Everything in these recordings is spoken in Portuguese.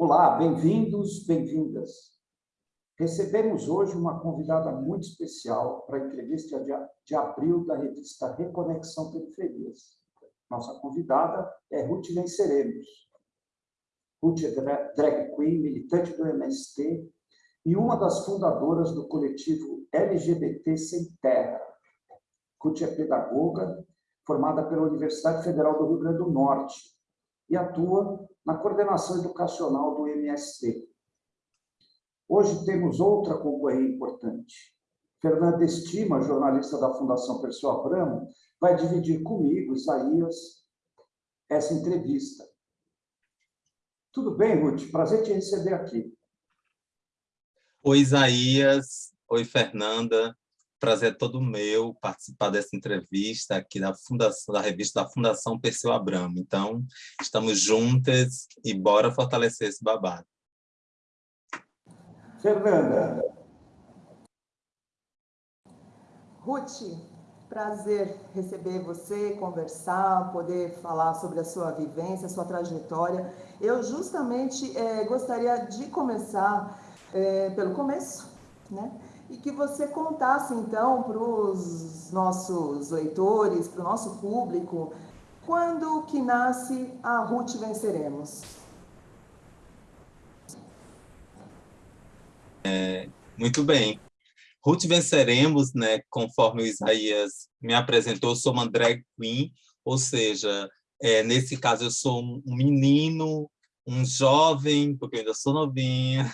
Olá, bem-vindos, bem-vindas. Recebemos hoje uma convidada muito especial para a entrevista de, abril da revista Reconexão Periferias. Nossa convidada é Ruth Venceremos. Ruth é drag queen, militante do MST e uma das fundadoras do coletivo LGBT Sem Terra. Ruth é pedagoga, formada pela Universidade Federal do Rio Grande do Norte e atua na coordenação educacional do MST. Hoje temos outra concorrente importante. Fernanda Estima, jornalista da Fundação Perseu Abramo, vai dividir comigo, Isaías, essa entrevista. Tudo bem, Ruth? Prazer te receber aqui. Oi, Isaías. Oi, Fernanda. Prazer é todo meu participar dessa entrevista aqui da Fundação, da revista da Fundação Perseu Abramo. Então, estamos juntas e bora fortalecer esse babado. Fernanda. Ruth, prazer receber você, conversar, poder falar sobre a sua vivência, a sua trajetória. Eu justamente é, gostaria de começar é, pelo começo, né? E que você contasse, então, para os nossos leitores, para o nosso público, quando que nasce a Ruth Venceremos? É, muito bem. Ruth Venceremos, né, conforme o Isaías me apresentou, sou uma drag queen, ou seja, é, nesse caso eu sou um menino, um jovem, porque eu ainda sou novinha,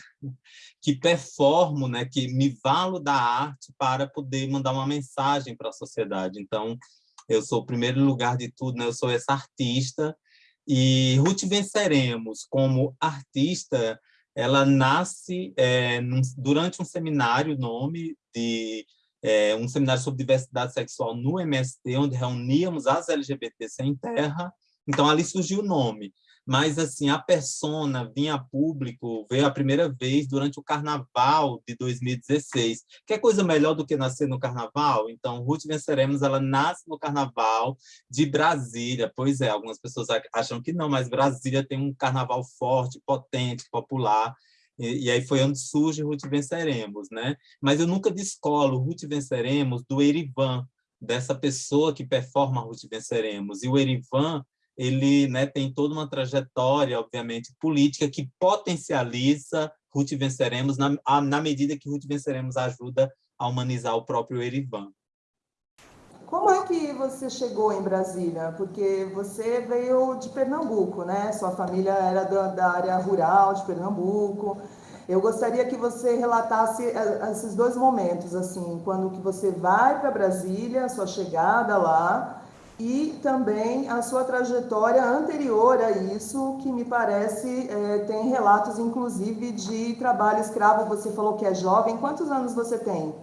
que performo, né, que me valo da arte para poder mandar uma mensagem para a sociedade. Então, eu sou o primeiro lugar de tudo, né, eu sou essa artista, e Ruth Venceremos, como artista, ela nasce é, num, durante um seminário, nome de é, um seminário sobre diversidade sexual no MST, onde reuníamos as LGBT sem terra. Então, ali surgiu o nome mas assim a persona vinha a público, veio a primeira vez durante o carnaval de 2016. Quer coisa melhor do que nascer no carnaval? Então, Ruth Venceremos, ela nasce no carnaval de Brasília. Pois é, algumas pessoas acham que não, mas Brasília tem um carnaval forte, potente, popular. E, e, aí foi onde surge Ruth Venceremos, né? Mas eu nunca descolo Ruth Venceremos do Erivan, dessa pessoa que performa Ruth Venceremos. E o Erivan ele né, tem toda uma trajetória, obviamente, política que potencializa Ruth Venceremos na, na medida que Ruth Venceremos ajuda a humanizar o próprio Erivan. Como é que você chegou em Brasília? Porque você veio de Pernambuco, né? Sua família era da área rural de Pernambuco. Eu gostaria que você relatasse eh, esses dois momentos, assim, quando que você vai para Brasília, sua chegada lá, e também a sua trajetória anterior a isso, que me parece é, tem relatos, inclusive, de trabalho escravo. Você falou que é jovem. Quantos anos você tem?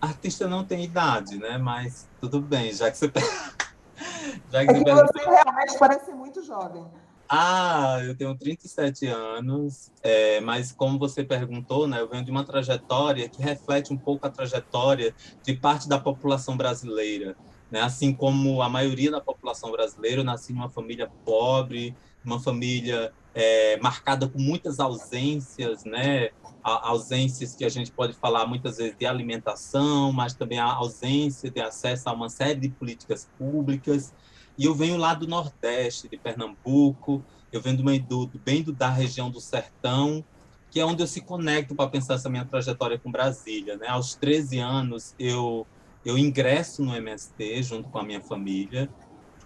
Artista não tem idade, né? Mas tudo bem, já que você... já que é que você realmente parece muito jovem. Ah, eu tenho 37 anos, é, mas como você perguntou, né, eu venho de uma trajetória que reflete um pouco a trajetória de parte da população brasileira. Né? Assim como a maioria da população brasileira, eu nasci numa família pobre, uma família é, marcada por muitas ausências, né? ausências que a gente pode falar muitas vezes de alimentação, mas também a ausência de acesso a uma série de políticas públicas. E eu venho lá do Nordeste, de Pernambuco, eu venho do, do, bem do, da região do Sertão, que é onde eu se conecto para pensar essa minha trajetória com Brasília. Né? Aos 13 anos, eu eu ingresso no MST junto com a minha família,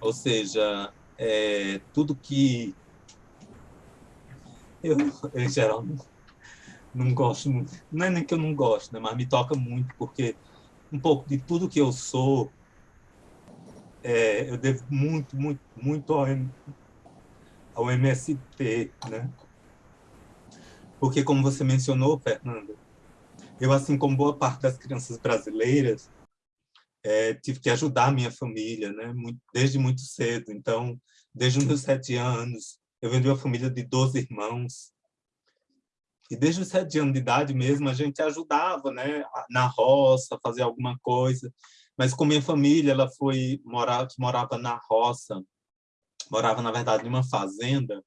ou seja, é, tudo que eu, em geral, não, gosto muito, não é nem que eu não gosto, né, mas me toca muito, porque um pouco de tudo que eu sou, é, eu devo muito, muito, muito ao, ao MST, né? Porque, como você mencionou, Fernanda, eu, assim como boa parte das crianças brasileiras, é, tive que ajudar a minha família, né? Muito, desde muito cedo. Então, desde os meus sete anos, eu venho de uma família de 12 irmãos. E desde os sete anos de idade mesmo, a gente ajudava, né? Na roça, fazer alguma coisa. Mas com minha família, ela foi morar, morava na roça, morava, na verdade, numa fazenda,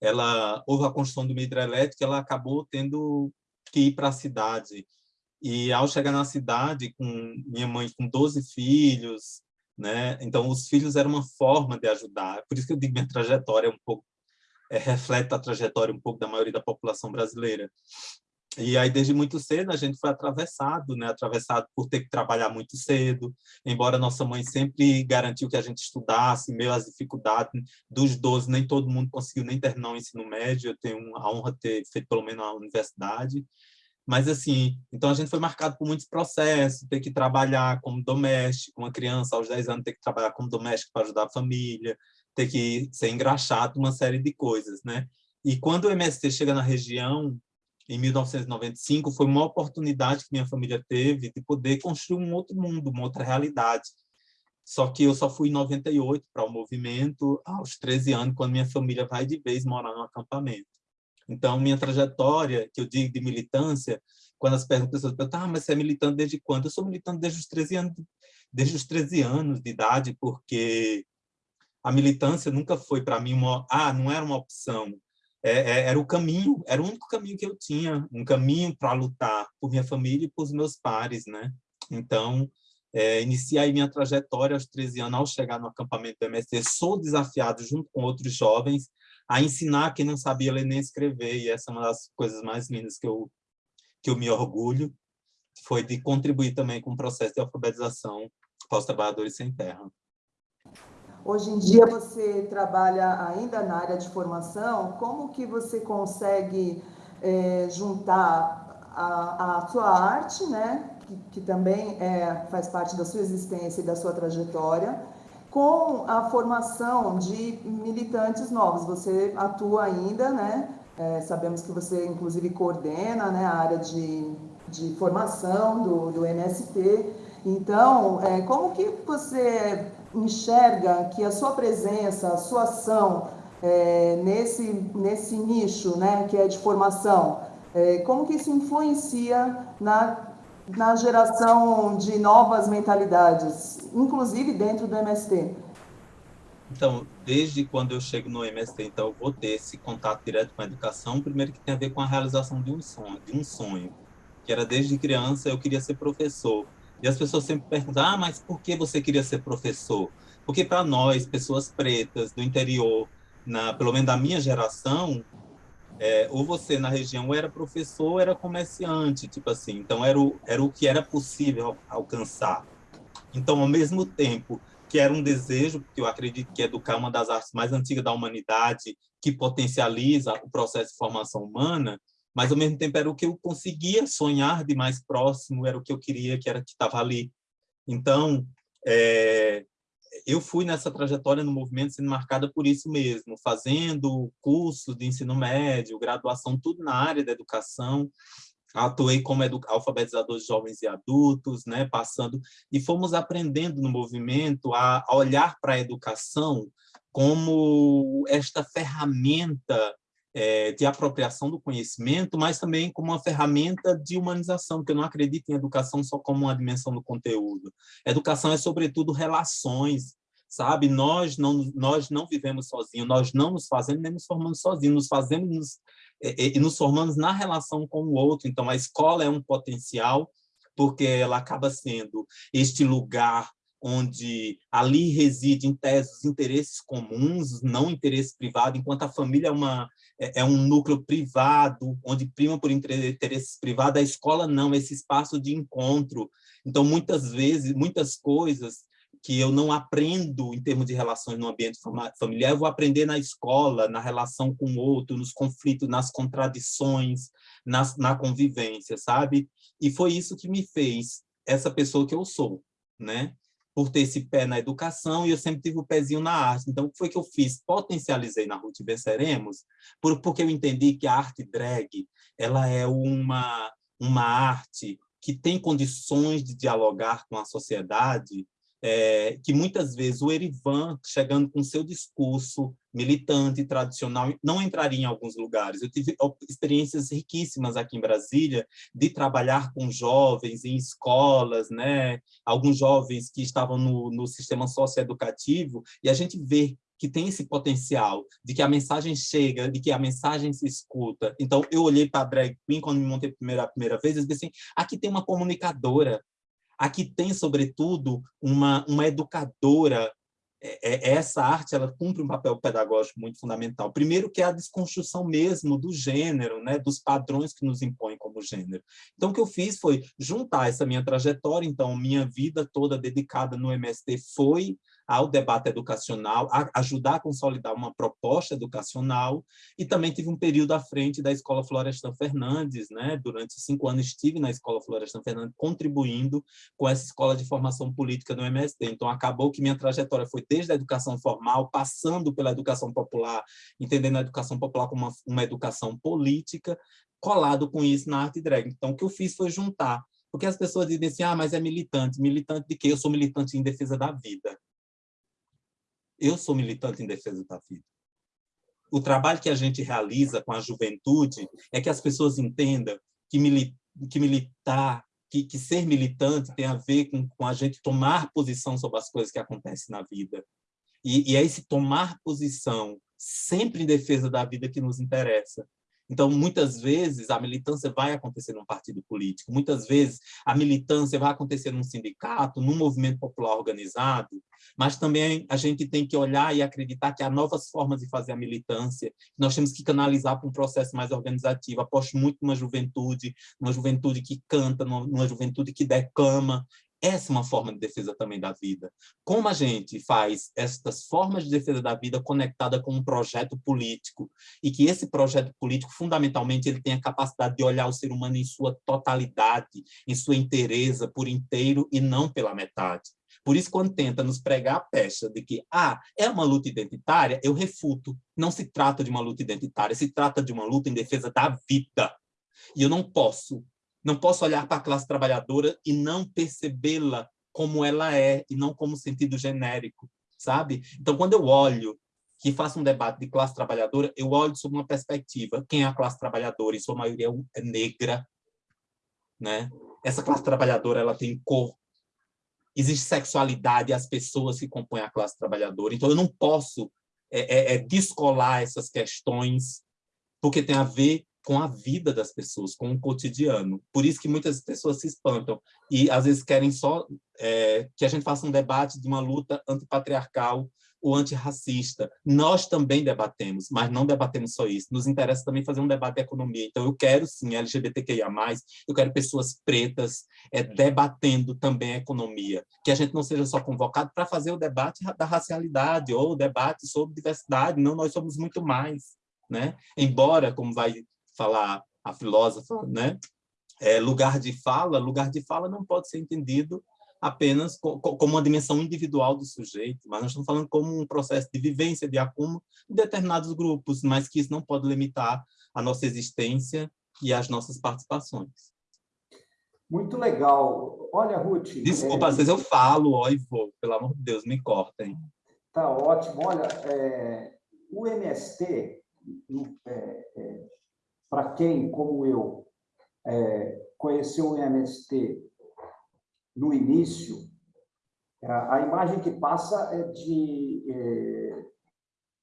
ela houve a construção de uma hidrelétrica, ela acabou tendo que ir para a cidade. E ao chegar na cidade, com minha mãe com 12 filhos, né? Então os filhos eram uma forma de ajudar. Por isso que eu digo minha trajetória é um pouco é, reflete a trajetória um pouco da maioria da população brasileira. E aí, desde muito cedo, a gente foi atravessado, né? atravessado por ter que trabalhar muito cedo, embora nossa mãe sempre garantiu que a gente estudasse, meio às dificuldades dos 12, nem todo mundo conseguiu nem terminar o ensino médio, eu tenho a honra de ter feito pelo menos a universidade, mas assim, então a gente foi marcado por muitos processos, ter que trabalhar como doméstico, uma criança aos 10 anos ter que trabalhar como doméstico para ajudar a família, ter que ser engraxado, uma série de coisas, né? E quando o MST chega na região, em 1995, foi uma oportunidade que minha família teve de poder construir um outro mundo, uma outra realidade. Só que eu só fui em 98 para o movimento, aos 13 anos, quando minha família vai de vez morar no acampamento. Então, minha trajetória, que eu digo de militância, quando as pessoas perguntam, ah, mas você é militante desde quando? Eu sou militante desde os 13 anos, desde os 13 anos de idade, porque a militância nunca foi para mim uma, ah, não era uma opção, é, é, era o caminho, era o único caminho que eu tinha, um caminho para lutar por minha família e por meus pares, né? Então, é, iniciei minha trajetória aos 13 anos, ao chegar no acampamento do MST, sou desafiado junto com outros jovens a ensinar quem não sabia ler nem escrever, e essa é uma das coisas mais lindas que eu, que eu me orgulho, foi de contribuir também com o processo de alfabetização para os trabalhadores sem terra. Hoje em dia você trabalha ainda na área de formação, como que você consegue é, juntar a, a, sua arte, né, que, que também é, faz parte da sua existência e da sua trajetória, com a formação de militantes novos? Você atua ainda, né? É, sabemos que você, inclusive, coordena né, a área de, de formação do, do MST. Então, é, como que você enxerga que a sua presença, a sua ação é, nesse, nesse nicho né, que é de formação, é, como que isso influencia na, na geração de novas mentalidades, inclusive dentro do MST? Então, desde quando eu chego no MST, então eu vou ter esse contato direto com a educação, primeiro que tem a ver com a realização de um sonho, de um sonho, que era desde criança eu queria ser professor. E as pessoas sempre perguntam, ah, mas por que você queria ser professor? Porque para nós, pessoas pretas do interior, na, pelo menos da minha geração, é, ou você na região era professor ou era comerciante, tipo assim. Então, era o, era o que era possível alcançar. Então, ao mesmo tempo que era um desejo, porque eu acredito que educar é uma das artes mais antigas da humanidade, que potencializa o processo de formação humana, mas ao mesmo tempo era o que eu conseguia sonhar de mais próximo, era o que eu queria, que era que estava ali. Então, é, eu fui nessa trajetória no movimento sendo marcada por isso mesmo, fazendo curso de ensino médio, graduação, tudo na área da educação, atuei como alfabetizador de jovens e adultos, né, passando, e fomos aprendendo no movimento a, a olhar para a educação como esta ferramenta é, de apropriação do conhecimento, mas também como uma ferramenta de humanização, porque eu não acredito em educação só como uma dimensão do conteúdo. Educação é, sobretudo, relações, sabe? Nós não, nós não vivemos sozinhos, nós não nos fazemos nem nos formamos sozinhos, nos fazemos nos, e, e nos formamos na relação com o outro. Então, a escola é um potencial, porque ela acaba sendo este lugar onde ali reside, em tese, os interesses comuns, não interesse privado, enquanto a família é, uma, é, é um núcleo privado, onde prima por interesses privados, a escola não, esse espaço de encontro. Então, muitas vezes, muitas coisas que eu não aprendo em termos de relações no ambiente familiar, eu vou aprender na escola, na relação com o outro, nos conflitos, nas contradições, nas, na convivência, sabe? E foi isso que me fez essa pessoa que eu sou, né? Por ter esse pé na educação e eu sempre tive o pezinho na arte. Então, o que foi que eu fiz? Potencializei na Ruth Venceremos, por, porque eu entendi que a arte drag, ela é uma, uma arte que tem condições de dialogar com a sociedade é, que muitas vezes o Erivan, chegando com seu discurso militante, tradicional, não entraria em alguns lugares. Eu tive experiências riquíssimas aqui em Brasília de trabalhar com jovens em escolas, né? alguns jovens que estavam no, no sistema socioeducativo, e a gente vê que tem esse potencial, de que a mensagem chega, de que a mensagem se escuta. Então, eu olhei para a drag queen quando me montei a primeira, a primeira vez e disse assim, aqui tem uma comunicadora, aqui tem, sobretudo, uma, uma educadora, é, é, essa arte ela cumpre um papel pedagógico muito fundamental. Primeiro que é a desconstrução mesmo do gênero, né, dos padrões que nos impõem como gênero. Então o que eu fiz foi juntar essa minha trajetória, então minha vida toda dedicada no MST foi ao debate educacional, a ajudar a consolidar uma proposta educacional, e também tive um período à frente da Escola Florestan Fernandes, né? durante cinco anos estive na Escola Florestan Fernandes, contribuindo com essa escola de formação política no MST. Então, acabou que minha trajetória foi desde a educação formal, passando pela educação popular, entendendo a educação popular como uma, uma educação política, colado com isso na arte drag. Então, o que eu fiz foi juntar porque as pessoas dizem assim, ah, mas é militante. Militante de quê? Eu sou militante em defesa da vida. Eu sou militante em defesa da vida. O trabalho que a gente realiza com a juventude é que as pessoas entendam que, mili que militar, que, que, ser militante tem a ver com, com, a gente tomar posição sobre as coisas que acontecem na vida. E, e é esse tomar posição sempre em defesa da vida que nos interessa. Então, muitas vezes, a militância vai acontecer num partido político, muitas vezes a militância vai acontecer num sindicato, num movimento popular organizado, mas também a gente tem que olhar e acreditar que há novas formas de fazer a militância, nós temos que canalizar para um processo mais organizativo. Aposto muito numa juventude, numa juventude que canta, numa juventude que declama, essa é uma forma de defesa também da vida. Como a gente faz estas formas de defesa da vida conectada com um projeto político e que esse projeto político, fundamentalmente, ele tem a capacidade de olhar o ser humano em sua totalidade, em sua inteireza, por inteiro e não pela metade. Por isso, quando tenta nos pregar a pecha de que ah, é uma luta identitária, eu refuto. Não se trata de uma luta identitária, se trata de uma luta em defesa da vida. E eu não posso não posso olhar para a classe trabalhadora e não percebê-la como ela é, e não como sentido genérico, sabe? Então, quando eu olho que faço um debate de classe trabalhadora, eu olho sob uma perspectiva. Quem é a classe trabalhadora? Em sua maioria é negra. Né? Essa classe trabalhadora ela tem cor. Existe sexualidade, as pessoas que compõem a classe trabalhadora. Então, eu não posso é, é, é descolar essas questões, porque tem a ver com a vida das pessoas, com o cotidiano. Por isso que muitas pessoas se espantam e às vezes querem só é, que a gente faça um debate de uma luta antipatriarcal ou antirracista. Nós também debatemos, mas não debatemos só isso. Nos interessa também fazer um debate de economia. Então, eu quero, sim, LGBTQIA+, eu quero pessoas pretas é, debatendo também a economia. Que a gente não seja só convocado para fazer o debate da racialidade ou o debate sobre diversidade. Não, nós somos muito mais. Né? Embora, como vai falar a filósofa, né? É, lugar de fala, lugar de fala não pode ser entendido apenas como uma dimensão individual do sujeito, mas nós estamos falando como um processo de vivência, de acúmulo de determinados grupos, mas que isso não pode limitar a nossa existência e as nossas participações. Muito legal. Olha, Ruth... Desculpa, é... às vezes eu falo, ó, e vou, pelo amor de Deus, me cortem. Tá ótimo. Olha, é... o MST, é, é para quem, como eu, é, conheceu o MST no início, a imagem que passa é de, é,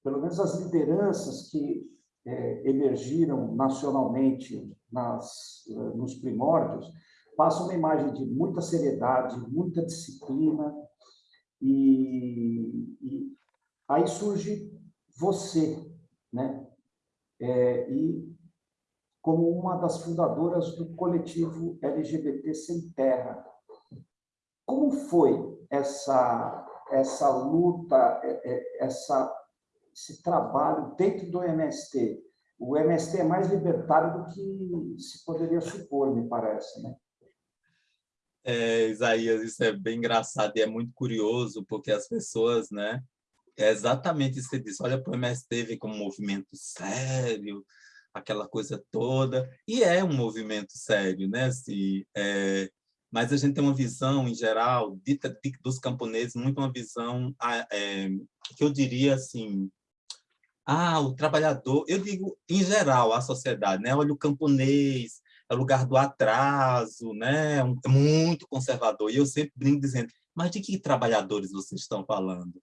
pelo menos as lideranças que é, emergiram nacionalmente nas, nos primórdios, passa uma imagem de muita seriedade, muita disciplina, e, e aí surge você, né? É, e como uma das fundadoras do coletivo LGBT Sem Terra. Como foi essa, essa luta, é, é, essa, esse trabalho dentro do MST? O MST é mais libertário do que se poderia supor, me parece, né? É, Isaías, isso é bem engraçado e é muito curioso, porque as pessoas, né, é exatamente isso que você disse, olha para o MST vem como um movimento sério, aquela coisa toda, e é um movimento sério, né? Assim, é, mas a gente tem uma visão, em geral, dita de, dos camponeses, muito uma visão é, que eu diria assim, ah, o trabalhador, eu digo em geral a sociedade, né? Olha o camponês, é o lugar do atraso, né? É muito conservador. E eu sempre brinco dizendo, mas de que trabalhadores vocês estão falando?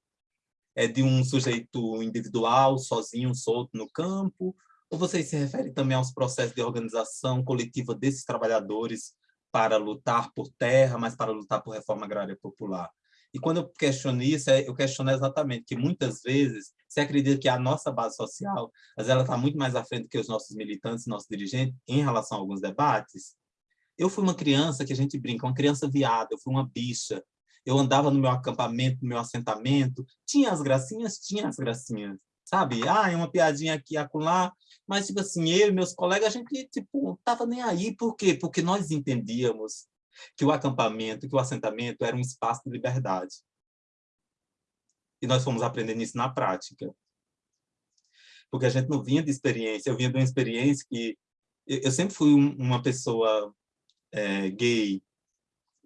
é de um sujeito individual, sozinho, solto no campo, ou vocês se referem também aos processos de organização coletiva desses trabalhadores para lutar por terra, mas para lutar por reforma agrária popular? E quando eu questiono isso, é, eu questiono exatamente que muitas vezes se acredita que a nossa base social, mas ela está muito mais à frente que os nossos militantes, nossos dirigentes, em relação a alguns debates. Eu fui uma criança que a gente brinca, uma criança viada, eu fui uma bicha. Eu andava no meu acampamento, no meu assentamento, tinha as gracinhas, tinha as gracinhas, sabe? Ah, é uma piadinha aqui, acolá, mas, tipo assim, eu e meus colegas, a gente, tipo, tava nem aí. Por quê? Porque nós entendíamos que o acampamento, que o assentamento era um espaço de liberdade. E nós fomos aprendendo isso na prática. Porque a gente não vinha de experiência, eu vinha de uma experiência que... Eu sempre fui uma pessoa é, gay,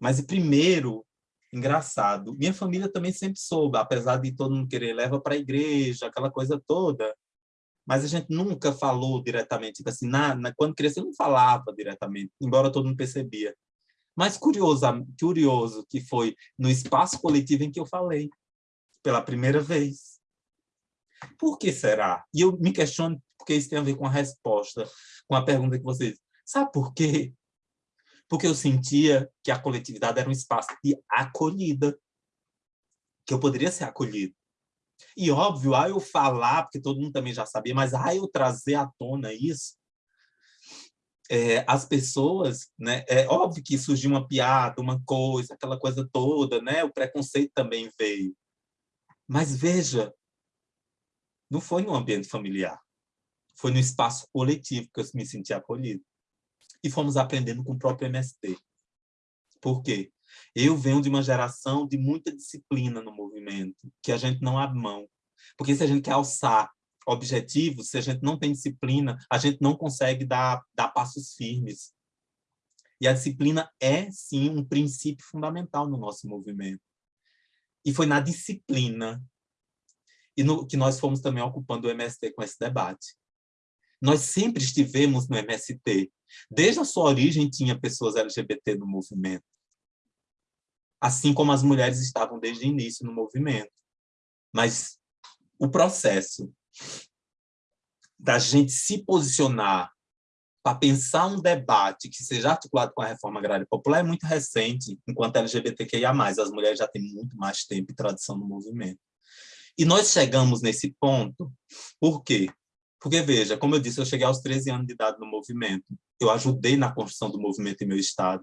mas primeiro, engraçado, minha família também sempre soube, apesar de todo mundo querer leva para a igreja, aquela coisa toda, mas a gente nunca falou diretamente, tipo assim, na, na, quando cresceu não falava diretamente, embora todo mundo percebia. Mas curioso, curioso que foi no espaço coletivo em que eu falei, pela primeira vez. Por que será? E eu me questiono porque isso tem a ver com a resposta, com a pergunta que vocês... Sabe por quê? Porque eu sentia que a coletividade era um espaço de acolhida, que eu poderia ser acolhido. E óbvio, a eu falar, porque todo mundo também já sabia, mas a eu trazer à tona isso, é, as pessoas, né, é óbvio que surgiu uma piada, uma coisa, aquela coisa toda, né, o preconceito também veio. Mas veja, não foi no ambiente familiar, foi no espaço coletivo que eu me senti acolhido. E fomos aprendendo com o próprio MST. Por quê? Eu venho de uma geração de muita disciplina no movimento, que a gente não abre mão. Porque se a gente quer alçar objetivos, se a gente não tem disciplina, a gente não consegue dar, dar passos firmes. E a disciplina é, sim, um princípio fundamental no nosso movimento. E foi na disciplina e no, que nós fomos também ocupando o MST com esse debate. Nós sempre estivemos no MST. Desde a sua origem tinha pessoas LGBT no movimento. Assim como as mulheres estavam desde o início no movimento. Mas o processo da gente se posicionar para pensar um debate que seja articulado com a reforma agrária popular é muito recente, enquanto LGBTQIA+, as mulheres já têm muito mais tempo e tradição no movimento. E nós chegamos nesse ponto, por quê? Porque, veja, como eu disse, eu cheguei aos 13 anos de idade no movimento, eu ajudei na construção do movimento em meu estado,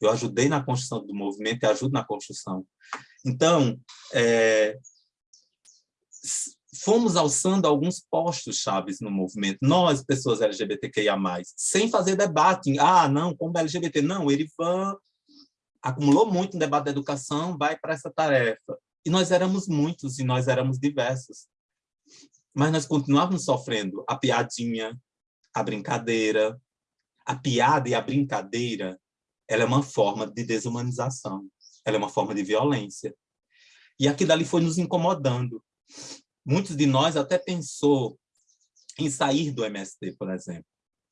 eu ajudei na construção do movimento e ajudo na construção. Então, é, fomos alçando alguns postos chaves no movimento, nós, pessoas LGBTQIA+, sem fazer debate, ah, não, como LGBT, não, ele acumulou muito no debate da educação, vai para essa tarefa. E nós éramos muitos, e nós éramos diversos. Mas nós continuávamos sofrendo a piadinha, a brincadeira. A piada e a brincadeira, ela é uma forma de desumanização, ela é uma forma de violência. E aquilo ali foi nos incomodando. Muitos de nós até pensou em sair do MST, por exemplo,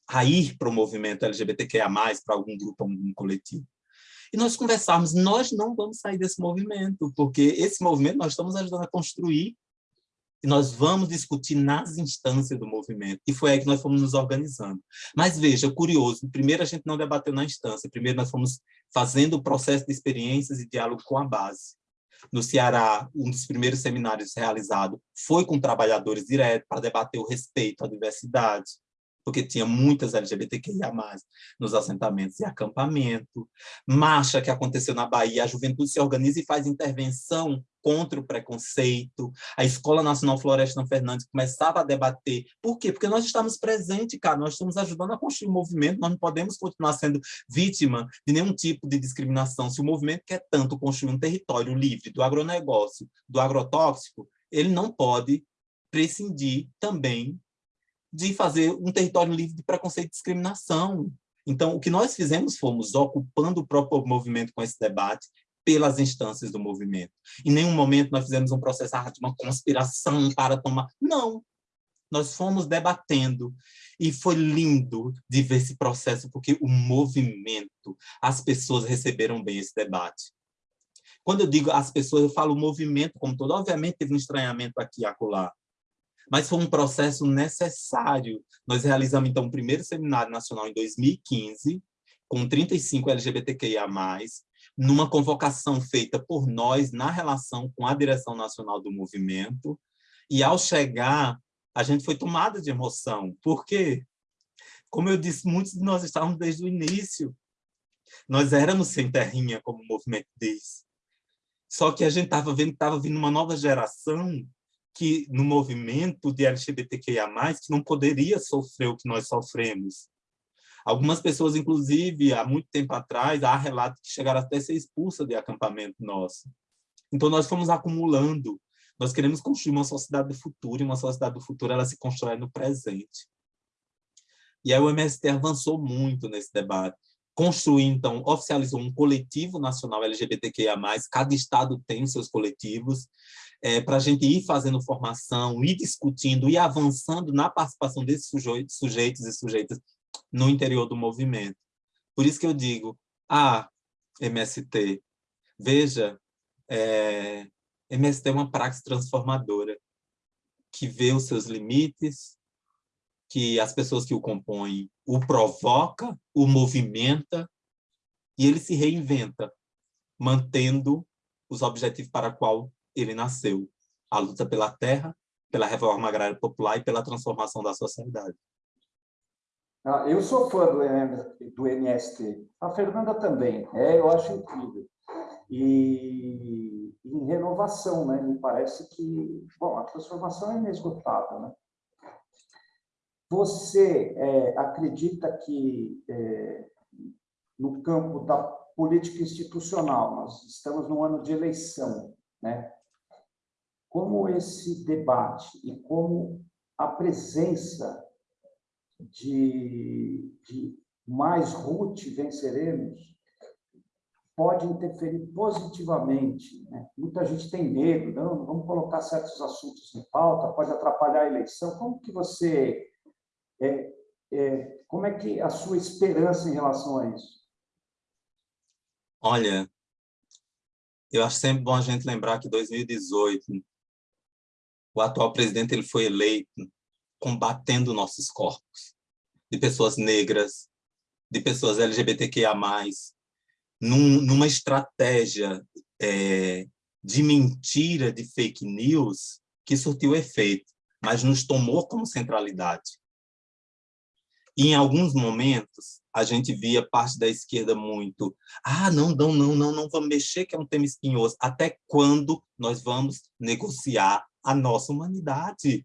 a ir para o movimento LGBTQIA+, para algum grupo, algum coletivo. E nós conversarmos, nós não vamos sair desse movimento, porque esse movimento nós estamos ajudando a construir e nós vamos discutir nas instâncias do movimento. E foi aí que nós fomos nos organizando. Mas veja, curioso, primeiro a gente não debateu na instância, primeiro nós fomos fazendo o processo de experiências e diálogo com a base no Ceará, um dos primeiros seminários realizado foi com trabalhadores diretos para debater o respeito à diversidade, porque tinha muitas LGBTQIA+, nos assentamentos e acampamento. Marcha que aconteceu na Bahia, a juventude se organiza e faz intervenção contra o preconceito. A Escola Nacional Florestan Fernandes começava a debater. Por quê? Porque nós estamos presentes, cara, nós estamos ajudando a construir o um movimento, nós não podemos continuar sendo vítima de nenhum tipo de discriminação. Se o movimento quer tanto construir um território livre do agronegócio, do agrotóxico, ele não pode prescindir também de fazer um território livre de preconceito e discriminação. Então, o que nós fizemos fomos ocupando o próprio movimento com esse debate pelas instâncias do movimento. Em nenhum momento nós fizemos um processo de uma conspiração para tomar... Não! Nós fomos debatendo e foi lindo de ver esse processo, porque o movimento, as pessoas receberam bem esse debate. Quando eu digo as pessoas, eu falo o movimento como todo. Obviamente teve um estranhamento aqui e acolá, mas foi um processo necessário. Nós realizamos, então, o primeiro seminário nacional em 2015, com 35 LGBTQIA+, numa convocação feita por nós na relação com a direção nacional do movimento, e ao chegar, a gente foi tomada de emoção. Por quê? Como eu disse, muitos de nós estávamos desde o início. Nós éramos sem terrinha, como o movimento diz. Só que a gente estava vendo que estava vindo uma nova geração que no movimento de LGBTQIA+, que não poderia sofrer o que nós sofremos. Algumas pessoas, inclusive, há muito tempo atrás, há relatos que chegaram até a ser expulsas de acampamento nosso. Então, nós fomos acumulando. Nós queremos construir uma sociedade do futuro, e uma sociedade do futuro ela se constrói no presente. E aí o MST avançou muito nesse debate. Construiu, então, oficializou um coletivo nacional LGBTQIA+, cada estado tem seus coletivos, é, para a gente ir fazendo formação, ir discutindo, ir avançando na participação desses sujeitos, sujeitos e sujeitas no interior do movimento. Por isso que eu digo, ah, MST, veja, é, MST é uma praxe transformadora, que vê os seus limites, que as pessoas que o compõem o provoca, o movimenta, e ele se reinventa, mantendo os objetivos para qual ele nasceu, a luta pela terra, pela reforma agrária popular e pela transformação da sociedade. Ah, eu sou fã do, do MST, a Fernanda também, é, eu acho incrível. E em renovação, né? me parece que bom, a transformação é inesgotável. Né? Você é, acredita que é, no campo da política institucional, nós estamos num ano de eleição, né? como esse debate e como a presença de, de mais Ruth venceremos pode interferir positivamente. Né? Muita gente tem medo, não, vamos colocar certos assuntos em pauta, pode atrapalhar a eleição. Como que você, é, é, como é que a sua esperança em relação a isso? Olha, eu acho sempre bom a gente lembrar que 2018 o atual presidente ele foi eleito combatendo nossos corpos, de pessoas negras, de pessoas LGBTQIA+, num, numa estratégia é, de mentira, de fake news, que surtiu efeito, mas nos tomou como centralidade. E em alguns momentos, a gente via parte da esquerda muito, ah, não, não, não, não, não vamos mexer, que é um tema espinhoso. Até quando nós vamos negociar a nossa humanidade?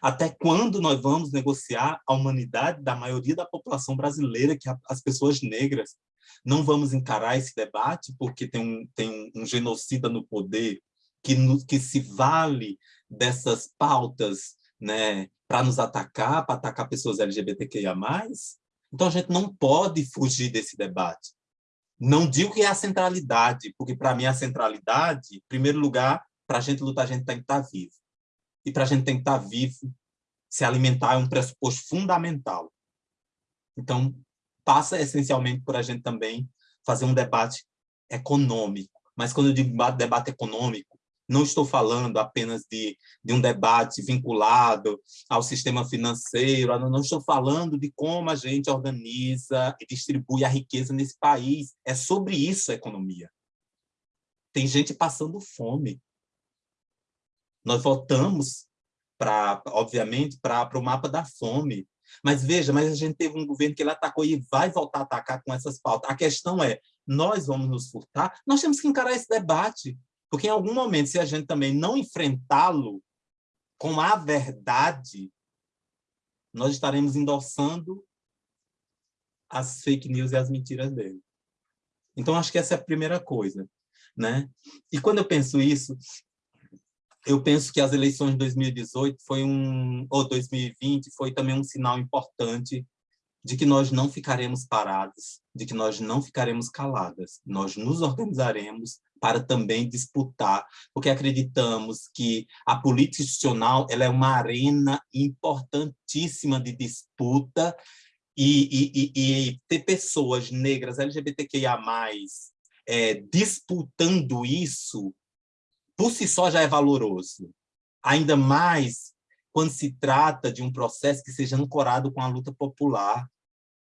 Até quando nós vamos negociar a humanidade da maioria da população brasileira, que é as pessoas negras? Não vamos encarar esse debate porque tem um, tem um genocida no poder que, no, que se vale dessas pautas né, para nos atacar, para atacar pessoas LGBTQIA+. Então, a gente não pode fugir desse debate. Não digo que é a centralidade, porque, para mim, a centralidade, em primeiro lugar, para a gente lutar, a gente tem que estar tá vivo. E para a gente tem que estar tá vivo, se alimentar é um pressuposto fundamental. Então, passa essencialmente por a gente também fazer um debate econômico. Mas quando eu digo debate econômico, não estou falando apenas de, de um debate vinculado ao sistema financeiro, não estou falando de como a gente organiza e distribui a riqueza nesse país. É sobre isso a economia. Tem gente passando fome. Nós voltamos, pra, obviamente, para o mapa da fome. Mas veja, mas a gente teve um governo que ele atacou e vai voltar a atacar com essas pautas. A questão é, nós vamos nos furtar? Nós temos que encarar esse debate, porque em algum momento, se a gente também não enfrentá-lo com a verdade, nós estaremos endossando as fake news e as mentiras dele. Então, acho que essa é a primeira coisa. Né? E quando eu penso isso, eu penso que as eleições de 2018 foi um ou 2020 foi também um sinal importante de que nós não ficaremos parados, de que nós não ficaremos caladas. Nós nos organizaremos para também disputar, porque acreditamos que a política institucional ela é uma arena importantíssima de disputa e, e, e, e ter pessoas negras, LGBTQIA+, é, disputando isso, por si só já é valoroso. Ainda mais quando se trata de um processo que seja ancorado com a luta popular.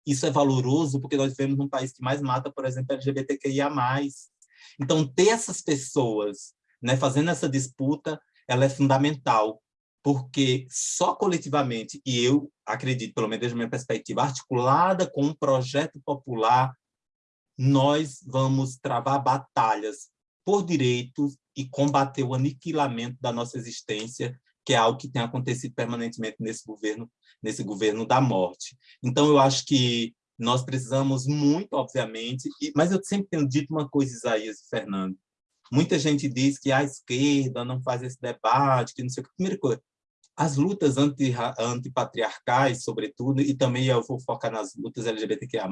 Isso é valoroso porque nós vivemos num país que mais mata, por exemplo, LGBTQIA+. Então, ter essas pessoas né, fazendo essa disputa, ela é fundamental, porque só coletivamente, e eu acredito, pelo menos desde a minha perspectiva, articulada com um projeto popular, nós vamos travar batalhas por direitos e combater o aniquilamento da nossa existência, que é algo que tem acontecido permanentemente nesse governo, nesse governo da morte. Então, eu acho que nós precisamos muito, obviamente, mas eu sempre tenho dito uma coisa, Isaías e Fernando, muita gente diz que a esquerda não faz esse debate, que não sei o que. Primeira coisa, as lutas anti, antipatriarcais, sobretudo, e também eu vou focar nas lutas LGBTQIA+,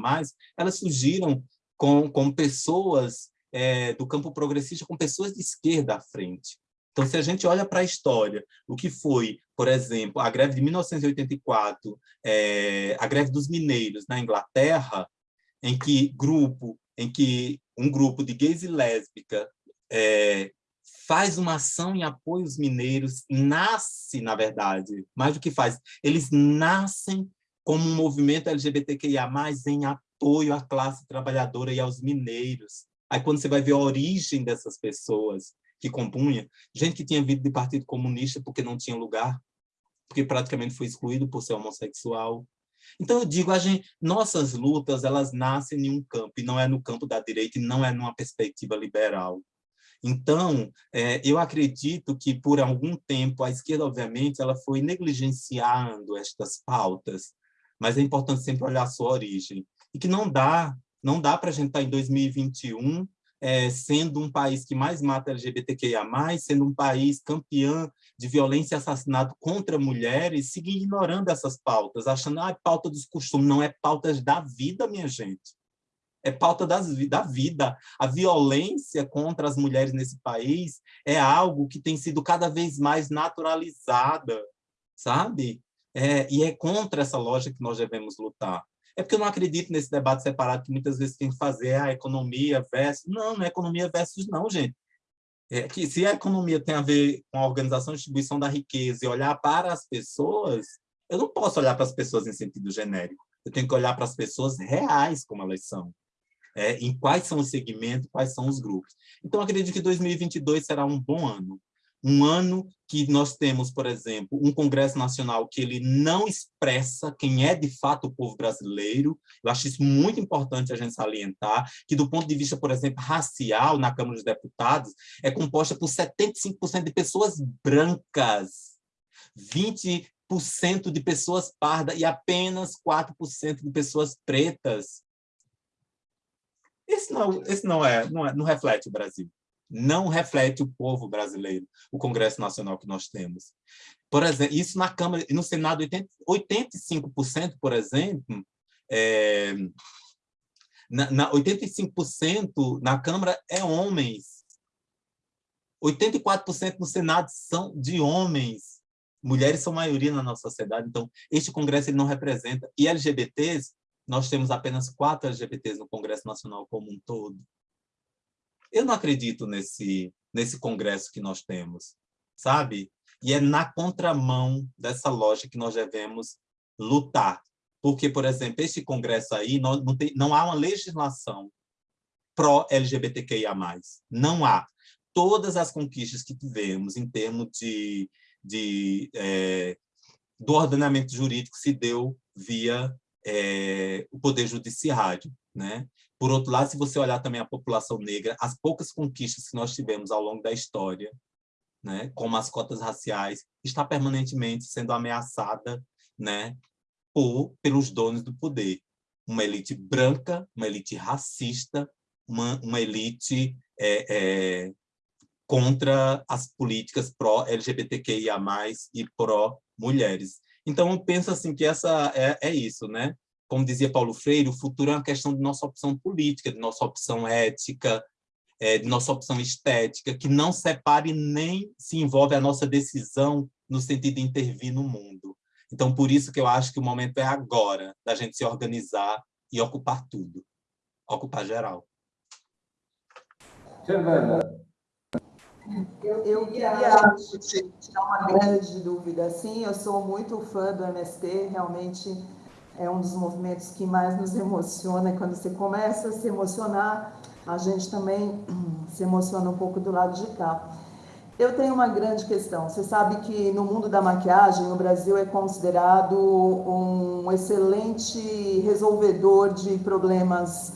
elas surgiram com, com pessoas é, do campo progressista, com pessoas de esquerda à frente. Então, se a gente olha para a história, o que foi, por exemplo, a greve de 1984, é, a greve dos mineiros na Inglaterra, em que grupo, em que um grupo de gays e lésbicas é, faz uma ação em apoio aos mineiros, nasce, na verdade, mais do que faz, eles nascem como um movimento LGBTQIA+, em apoio à classe trabalhadora e aos mineiros. Aí, quando você vai ver a origem dessas pessoas, que compunha, gente que tinha vindo do Partido Comunista porque não tinha lugar, porque praticamente foi excluído por ser homossexual. Então, eu digo, a gente, nossas lutas, elas nascem em um campo, e não é no campo da direita, e não é numa perspectiva liberal. Então, é, eu acredito que, por algum tempo, a esquerda, obviamente, ela foi negligenciando estas pautas, mas é importante sempre olhar a sua origem. E que não dá, não dá para a gente estar tá em 2021 é, sendo um país que mais mata LGBTQIA+, sendo um país campeão de violência e assassinato contra mulheres, seguir ignorando essas pautas, achando que ah, é pauta dos costumes, não é pauta da vida, minha gente. É pauta das, da vida. A violência contra as mulheres nesse país é algo que tem sido cada vez mais naturalizada, sabe? É, e é contra essa lógica que nós devemos lutar. É porque eu não acredito nesse debate separado que muitas vezes tem que fazer a economia versus... Não, não é economia versus não, gente. É que se a economia tem a ver com a organização e distribuição da riqueza e olhar para as pessoas, eu não posso olhar para as pessoas em sentido genérico. Eu tenho que olhar para as pessoas reais como elas são. É, em quais são os segmentos, quais são os grupos. Então, acredito que 2022 será um bom ano um ano que nós temos, por exemplo, um Congresso Nacional que ele não expressa quem é de fato o povo brasileiro. Eu acho isso muito importante a gente salientar, que do ponto de vista, por exemplo, racial, na Câmara dos Deputados, é composta por 75% de pessoas brancas, 20% de pessoas pardas e apenas 4% de pessoas pretas. Esse não, esse não, é, não, é, não reflete o Brasil não reflete o povo brasileiro, o Congresso Nacional que nós temos. Por exemplo, isso na Câmara e no Senado, 80, 85%, por exemplo, é, na, na 85% na Câmara é homens. 84% no Senado são de homens. Mulheres são maioria na nossa sociedade, então este Congresso ele não representa. E LGBTs, nós temos apenas quatro LGBTs no Congresso Nacional como um todo. Eu não acredito nesse, nesse congresso que nós temos, sabe? E é na contramão dessa lógica que nós devemos lutar. Porque, por exemplo, este congresso aí, não, não, tem, não há uma legislação pró-LGBTQIA+. Não há. Todas as conquistas que tivemos em termos de, de, é, do ordenamento jurídico se deu via é, o Poder Judiciário. Né? Por outro lado, se você olhar também a população negra, as poucas conquistas que nós tivemos ao longo da história, né, como as cotas raciais, está permanentemente sendo ameaçada né, por, pelos donos do poder. Uma elite branca, uma elite racista, uma, uma elite é, é, contra as políticas pró-LGBTQIA+, e pró-mulheres. Então, eu penso assim que essa é, é isso, né? Como dizia Paulo Freire, o futuro é uma questão de nossa opção política, de nossa opção ética, é, de nossa opção estética, que não separe nem se envolve a nossa decisão no sentido de intervir no mundo. Então, por isso que eu acho que o momento é agora, da gente se organizar e ocupar tudo, ocupar geral. Fernanda. Eu, eu queria tirar uma grande dúvida. Sim, eu sou muito fã do MST, realmente é um dos movimentos que mais nos emociona. Quando você começa a se emocionar, a gente também se emociona um pouco do lado de cá. Eu tenho uma grande questão. Você sabe que no mundo da maquiagem, o Brasil é considerado um excelente resolvedor de problemas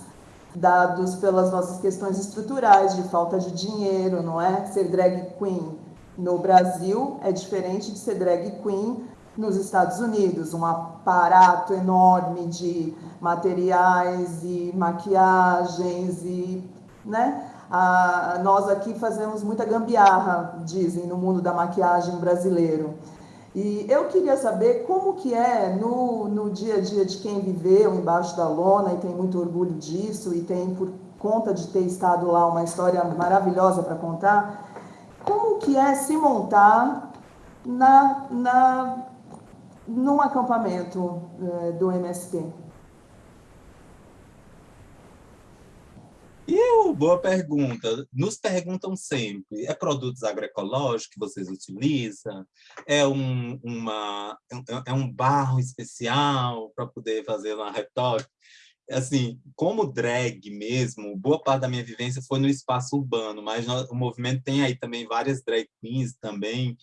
dados pelas nossas questões estruturais de falta de dinheiro, não é? Ser drag queen no Brasil é diferente de ser drag queen nos Estados Unidos, um aparato enorme de materiais e maquiagens e, né? Ah, nós aqui fazemos muita gambiarra, dizem, no mundo da maquiagem brasileiro. E eu queria saber como que é no, no dia a dia de quem viveu embaixo da lona e tem muito orgulho disso e tem por conta de ter estado lá uma história maravilhosa para contar, como que é se montar na, na, num acampamento eh, do MST? Eu, boa pergunta. Nos perguntam sempre, é produtos agroecológicos que vocês utilizam? É um, uma, é, é um barro especial para poder fazer uma retoque? Assim, como drag mesmo, boa parte da minha vivência foi no espaço urbano, mas o movimento tem aí também várias drag queens também,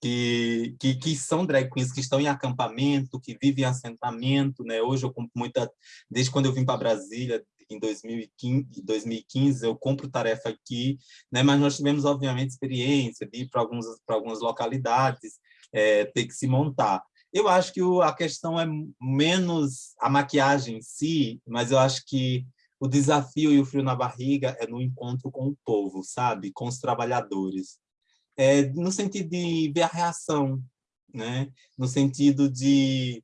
que, que, que, são drag queens que estão em acampamento, que vivem em assentamento, né? Hoje eu compro muita, desde quando eu vim para Brasília, em 2015, 2015 eu compro tarefa aqui, né? mas nós tivemos, obviamente, experiência de ir para algumas localidades, é, ter que se montar. Eu acho que o, a questão é menos a maquiagem em si, mas eu acho que o desafio e o frio na barriga é no encontro com o povo, sabe? Com os trabalhadores. É, no sentido de ver a reação, né? no sentido de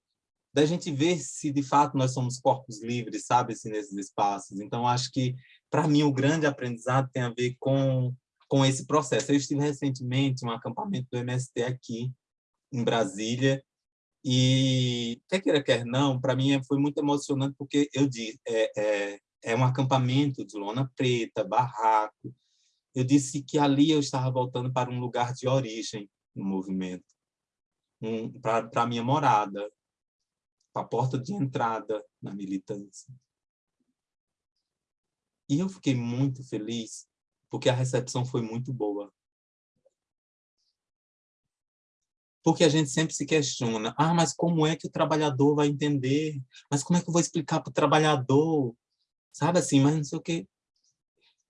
da gente ver se de fato nós somos corpos livres, sabe, assim, nesses espaços. Então, acho que, para mim, o grande aprendizado tem a ver com, com esse processo. Eu estive recentemente em um acampamento do MST aqui, em Brasília, e, quer queira, quer não, para mim foi muito emocionante, porque eu disse, é, é, é um acampamento de lona preta, barraco. Eu disse que ali eu estava voltando para um lugar de origem no movimento, um, para a minha morada, a porta de entrada na militância. E eu fiquei muito feliz, porque a recepção foi muito boa. Porque a gente sempre se questiona, ah, mas como é que o trabalhador vai entender? Mas como é que eu vou explicar para o trabalhador? Sabe assim, mas não sei o quê.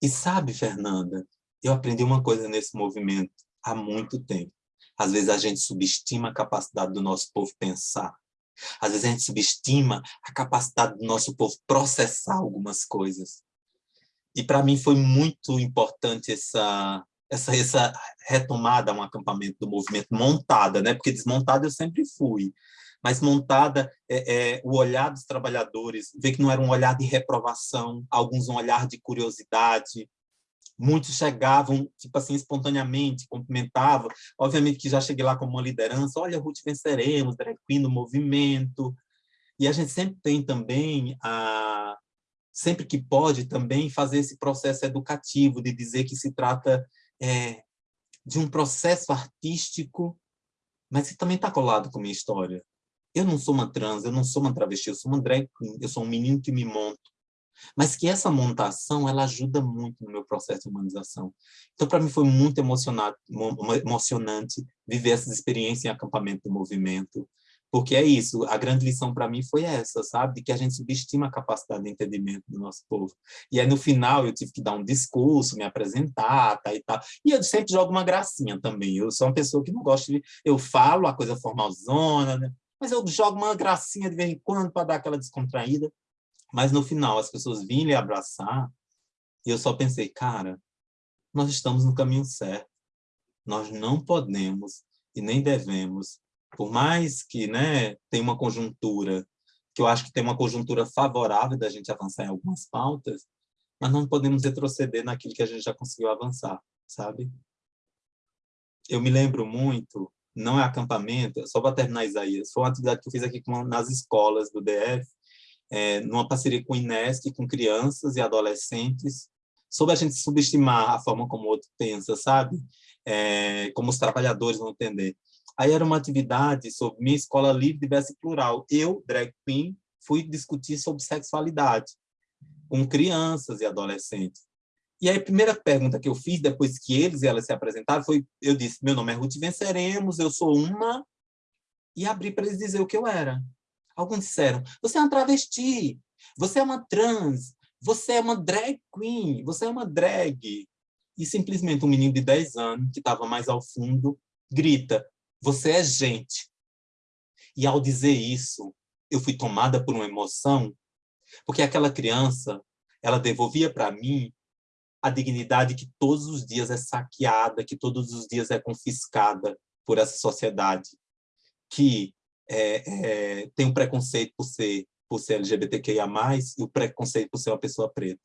E sabe, Fernanda, eu aprendi uma coisa nesse movimento há muito tempo. Às vezes a gente subestima a capacidade do nosso povo pensar. Às vezes a gente subestima a capacidade do nosso povo processar algumas coisas. E para mim foi muito importante essa, essa, essa retomada a um acampamento do movimento montada, né? porque desmontada eu sempre fui, mas montada é, é, o olhar dos trabalhadores, ver que não era um olhar de reprovação, alguns um olhar de curiosidade, muitos chegavam, tipo assim, espontaneamente, cumprimentavam. Obviamente que já cheguei lá como uma liderança, olha, Ruth, venceremos, drag queen no movimento. E a gente sempre tem também, a, sempre que pode, também fazer esse processo educativo, de dizer que se trata é, de um processo artístico, mas que também está colado com a minha história. Eu não sou uma trans, eu não sou uma travesti, eu sou uma drag queen, eu sou um menino que me monto mas que essa montação ela ajuda muito no meu processo de humanização. Então, para mim, foi muito emocionante, viver essas experiências em acampamento do movimento, porque é isso, a grande lição para mim foi essa, sabe? De que a gente subestima a capacidade de entendimento do nosso povo. E aí, no final, eu tive que dar um discurso, me apresentar, tá, e tal. E eu sempre jogo uma gracinha também. Eu sou uma pessoa que não gosta de... Eu falo a coisa formalzona, né? Mas eu jogo uma gracinha de vez em quando para dar aquela descontraída. Mas no final as pessoas vinham lhe abraçar e eu só pensei, cara, nós estamos no caminho certo. Nós não podemos e nem devemos, por mais que né, tem uma conjuntura, que eu acho que tem uma conjuntura favorável da gente avançar em algumas pautas, mas não podemos retroceder naquilo que a gente já conseguiu avançar, sabe? Eu me lembro muito, não é acampamento, só para terminar Isaías, foi uma atividade que eu fiz aqui nas escolas do DF, é, numa parceria com o INESC, com crianças e adolescentes, sobre a gente subestimar a forma como o outro pensa, sabe? É, como os trabalhadores vão entender. Aí era uma atividade sobre minha escola livre, diversa e plural. Eu, drag queen, fui discutir sobre sexualidade com crianças e adolescentes. E aí a primeira pergunta que eu fiz, depois que eles e elas se apresentaram, foi, eu disse, meu nome é Ruth Venceremos, eu sou uma... E abri para eles dizer o que eu era. Alguns disseram, você é uma travesti, você é uma trans, você é uma drag queen, você é uma drag. E simplesmente um menino de 10 anos, que estava mais ao fundo, grita, você é gente. E ao dizer isso, eu fui tomada por uma emoção, porque aquela criança, ela devolvia para mim a dignidade que todos os dias é saqueada, que todos os dias é confiscada por essa sociedade, que é, é, tem um preconceito por ser, por ser LGBTQIA+, e o preconceito por ser uma pessoa preta.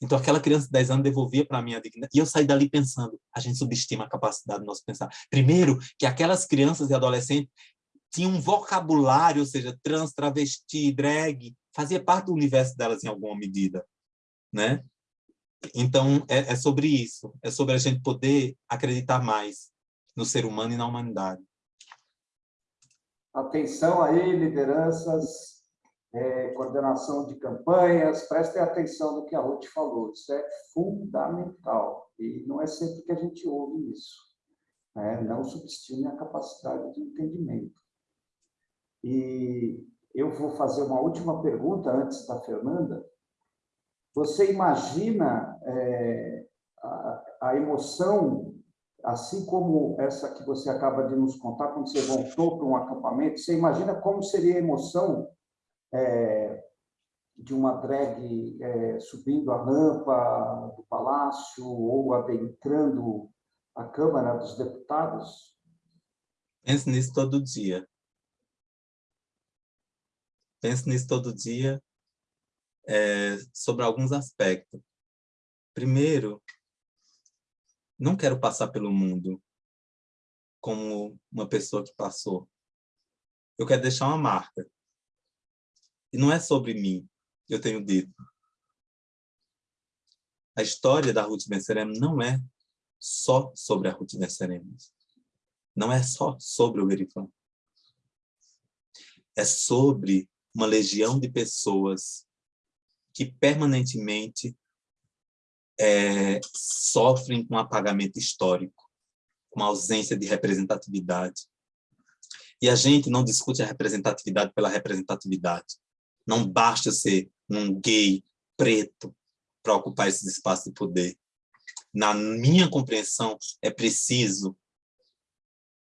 Então, aquela criança de 10 anos devolvia para mim a dignidade. E eu saí dali pensando, a gente subestima a capacidade do nosso pensar. Primeiro, que aquelas crianças e adolescentes tinham um vocabulário, ou seja, trans, travesti, drag, fazia parte do universo delas em alguma medida. Né? Então, é, é sobre isso. É sobre a gente poder acreditar mais no ser humano e na humanidade. Atenção aí, lideranças é, coordenação de campanhas, prestem atenção no que a Ruth falou, isso é fundamental, e não é sempre que a gente ouve isso, né? não subestime a capacidade de entendimento. E eu vou fazer uma última pergunta antes da Fernanda. Você imagina é, a, a emoção, assim como essa que você acaba de nos contar, quando você voltou para um acampamento, você imagina como seria a emoção é, de uma drag é, subindo a rampa do palácio ou adentrando a Câmara dos Deputados? Pense nisso todo dia. Pense nisso todo dia é, sobre alguns aspectos. Primeiro, não quero passar pelo mundo como uma pessoa que passou. Eu quero deixar uma marca. E não é sobre mim, eu tenho dito. A história da Ruth Venceremos não é só sobre a Ruth Venceremos. Não é só sobre o Verifã. É sobre uma legião de pessoas que permanentemente é, sofrem com apagamento histórico, com ausência de representatividade. E a gente não discute a representatividade pela representatividade. Não basta ser um gay preto para ocupar esses espaços de poder. Na minha compreensão, é preciso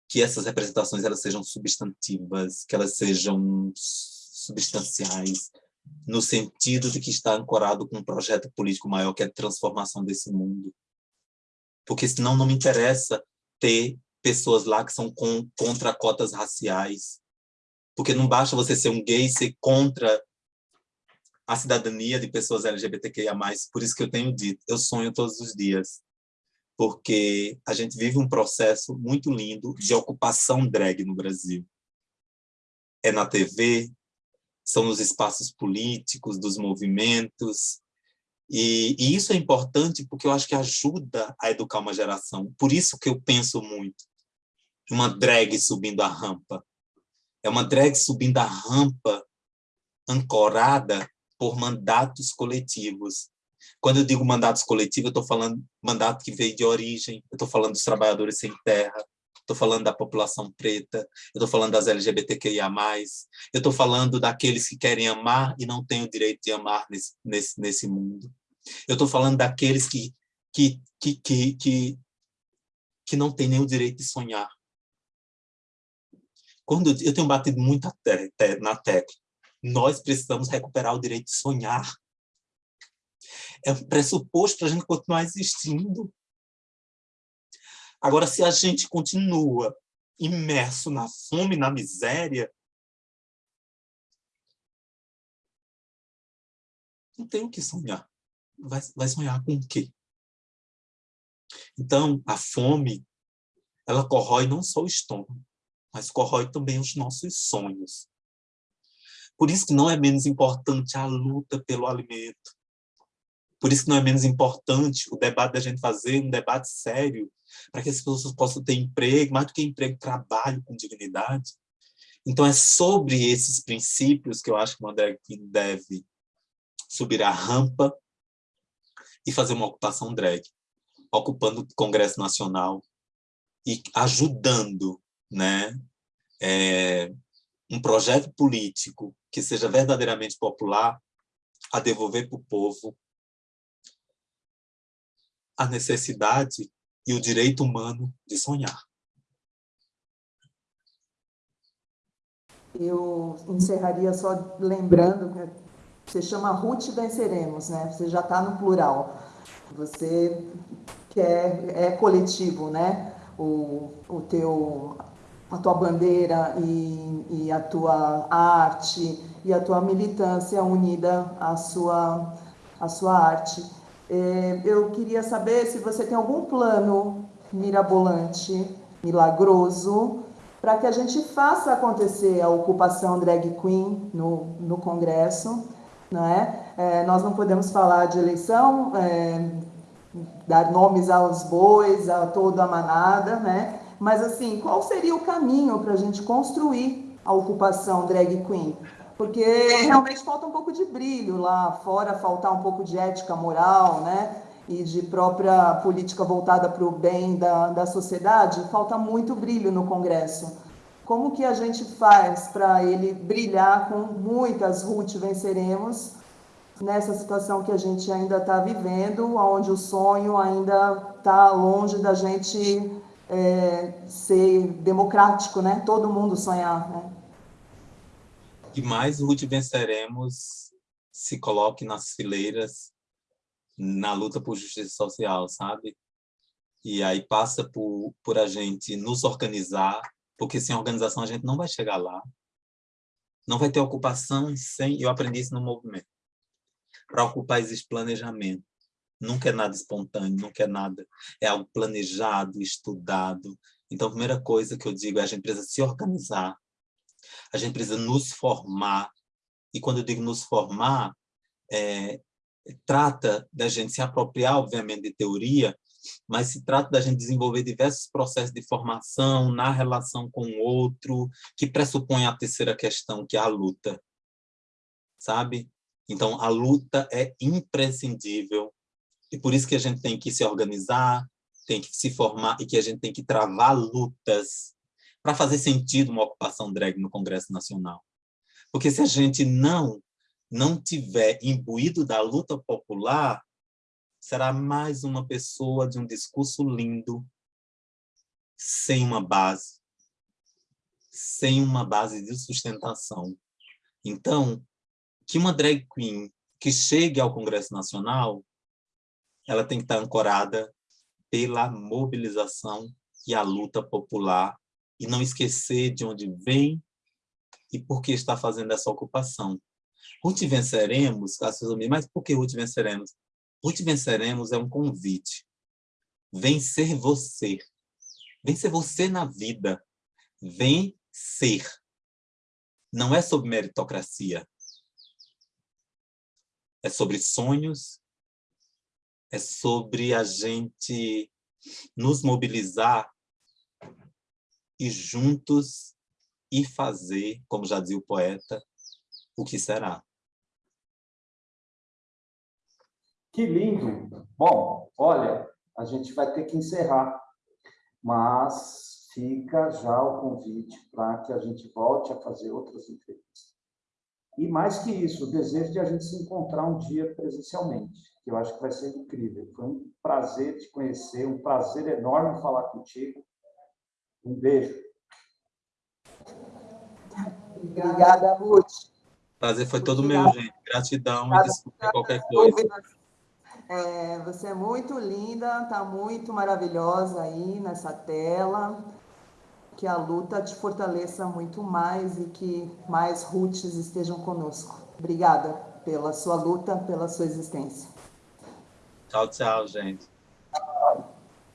que essas representações elas sejam substantivas, que elas sejam substanciais, no sentido de que está ancorado com um projeto político maior, que é a transformação desse mundo. Porque senão não me interessa ter pessoas lá que são com, contra cotas raciais, porque não basta você ser um gay ser contra a cidadania de pessoas LGBTQIA+, por isso que eu tenho dito, eu sonho todos os dias, porque a gente vive um processo muito lindo de ocupação drag no Brasil. É na TV, são nos espaços políticos, dos movimentos, e, e, isso é importante porque eu acho que ajuda a educar uma geração. Por isso que eu penso muito uma drag subindo a rampa. É uma drag subindo a rampa ancorada por mandatos coletivos. Quando eu digo mandatos coletivos, eu estou falando mandato que veio de origem, eu estou falando dos trabalhadores sem terra, estou falando da população preta, eu estou falando das LGBTQIA+, eu estou falando daqueles que querem amar e não têm o direito de amar nesse, nesse, nesse mundo. Eu estou falando daqueles que, que, que, que, que, que não têm nem o direito de sonhar. Quando eu, tenho batido muito na tecla, nós precisamos recuperar o direito de sonhar. É um pressuposto para a gente continuar existindo. Agora, se a gente continua imerso na fome, na miséria, não tem o que sonhar. Vai, vai sonhar com o quê? Então, a fome, ela corrói não só o estômago, mas corrói também os nossos sonhos. Por isso que não é menos importante a luta pelo alimento. Por isso que não é menos importante o debate da gente fazer um debate sério, para que as pessoas possam ter emprego, mais do que emprego, trabalho com dignidade. Então, é sobre esses princípios que eu acho que uma drag queen deve subir a rampa e fazer uma ocupação drag, ocupando o Congresso Nacional e ajudando né, é, um projeto político que seja verdadeiramente popular a devolver para o povo a necessidade e o direito humano de sonhar. Eu encerraria só lembrando que você chama Ruth Venceremos, né? Você já está no plural. Você quer, é coletivo, né? O, o teu, a tua bandeira e, e a tua arte e a tua militância unida à sua, à sua arte. É, eu queria saber se você tem algum plano mirabolante, milagroso, para que a gente faça acontecer a ocupação drag queen no, no Congresso. Não é? é nós não podemos falar de eleição, é, dar nomes aos bois, a toda a manada, né? mas assim, qual seria o caminho para a gente construir a ocupação drag queen? Porque realmente falta um pouco de brilho lá fora, faltar um pouco de ética moral, né? e de própria política voltada para o bem da, da sociedade, falta muito brilho no Congresso. Como que a gente faz para ele brilhar com muitas Ruth venceremos nessa situação que a gente ainda está vivendo, onde o sonho ainda está longe da gente é, ser democrático, né? Todo mundo sonhar, né? E mais Ruth venceremos se coloque nas fileiras na luta por justiça social, sabe? E aí passa por, por a gente nos organizar, porque sem organização a gente não vai chegar lá. Não vai ter ocupação sem... Eu aprendi isso no movimento. Para ocupar existe planejamento. Nunca é nada espontâneo, nunca é nada. É algo planejado, estudado. Então, a primeira coisa que eu digo é a gente precisa se organizar. A gente precisa nos formar. E quando eu digo nos formar, é, trata da gente se apropriar, obviamente, de teoria, mas se trata da gente desenvolver diversos processos de formação na relação com o outro, que pressupõe a terceira questão, que é a luta, sabe? Então, a luta é imprescindível, e por isso que a gente tem que se organizar, tem que se formar, e que a gente tem que travar lutas para fazer sentido uma ocupação drag no Congresso Nacional. Porque se a gente não não tiver imbuído da luta popular, será mais uma pessoa de um discurso lindo, sem uma base, sem uma base de sustentação. Então, que uma drag queen que chegue ao Congresso Nacional, ela tem que estar ancorada pela mobilização e a luta popular, e não esquecer de onde vem e por que está fazendo essa ocupação. Ruth venceremos, mas por que Ruth venceremos? Ruth venceremos é um convite. Vencer você. Vencer você na vida. Vencer. Não é sobre meritocracia. É sobre sonhos. É sobre a gente nos mobilizar e juntos e fazer, como já dizia o poeta, o que será. Que lindo! Bom, olha, a gente vai ter que encerrar, mas fica já o convite para que a gente volte a fazer outras entrevistas. E mais que isso, o desejo de a gente se encontrar um dia presencialmente, que eu acho que vai ser incrível. Foi um prazer te conhecer, um prazer enorme falar contigo. Um beijo. Obrigada, Ruth. Prazer foi todo meu, gente. Gratidão e desculpa qualquer coisa. É, você é muito linda, está muito maravilhosa aí nessa tela. Que a luta te fortaleça muito mais e que mais Ruths estejam conosco. Obrigada pela sua luta, pela sua existência. Tchau, tchau, gente.